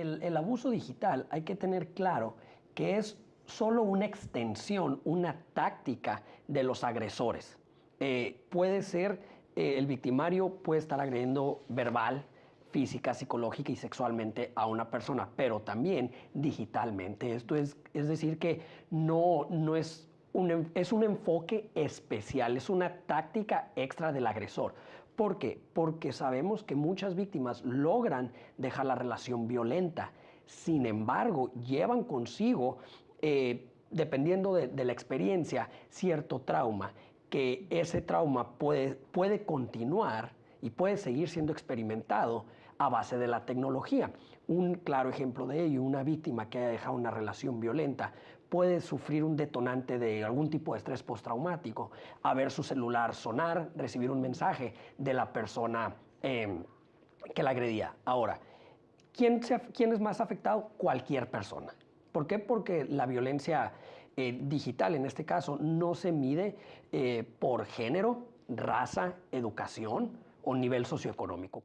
el, abuso digital hay que tener claro que es solo una extensión, una táctica de los agresores. Eh, puede ser, eh, el victimario puede estar agrediendo verbal, física, psicológica y sexualmente a una persona, pero también digitalmente. Esto es, es decir, que no, no es es un enfoque especial, es una táctica extra del agresor. ¿Por qué? Porque sabemos que muchas víctimas logran dejar la relación violenta. Sin embargo, llevan consigo, eh, dependiendo de, de, la experiencia, cierto trauma, que ese trauma puede, puede continuar y puede seguir siendo experimentado a base de la tecnología. Un claro ejemplo de ello, una víctima que haya dejado una relación violenta puede sufrir un detonante de algún tipo de estrés postraumático, a ver su celular sonar, recibir un mensaje de la persona eh, que la agredía. Ahora, ¿quién, ¿quién, es más afectado? Cualquier persona. ¿Por qué? Porque la violencia eh, digital, en este caso, no se mide eh, por género, raza, educación o nivel socioeconómico.